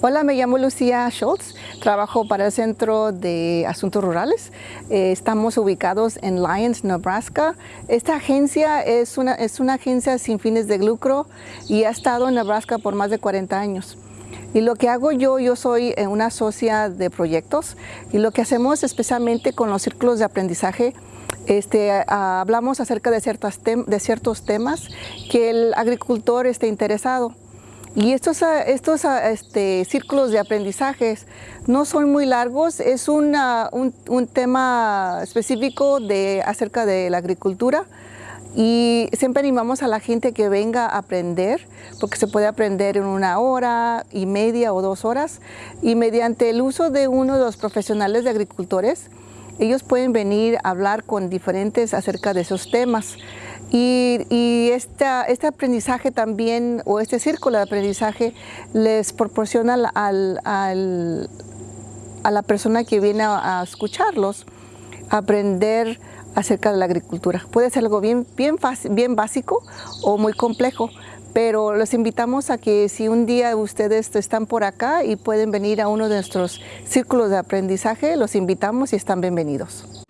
Hola, me llamo Lucía Schultz, trabajo para el Centro de Asuntos Rurales. Eh, estamos ubicados en Lyons, Nebraska. Esta agencia es una, es una agencia sin fines de lucro y ha estado en Nebraska por más de 40 años. Y lo que hago yo, yo soy eh, una socia de proyectos y lo que hacemos especialmente con los círculos de aprendizaje este, hablamos acerca de, ciertas de ciertos temas que el agricultor esté interesado. Y estos, ah, estos ah, este, círculos de aprendizajes no son muy largos, es un, un, tema específico de, acerca de la agricultura. Y siempre animamos a la gente que venga a aprender, porque se puede aprender en una hora y media o dos horas, y mediante el uso de uno de los profesionales de agricultores, ellos pueden venir a hablar con diferentes acerca de esos temas. Y, este aprendizaje también, o este círculo de aprendizaje, les proporciona a la persona que viene a, escucharlos aprender acerca de la agricultura. Puede ser algo bien, bien básico o muy complejo, pero los invitamos a que si un día ustedes están por acá y pueden venir a uno de nuestros círculos de aprendizaje, los invitamos y están bienvenidos.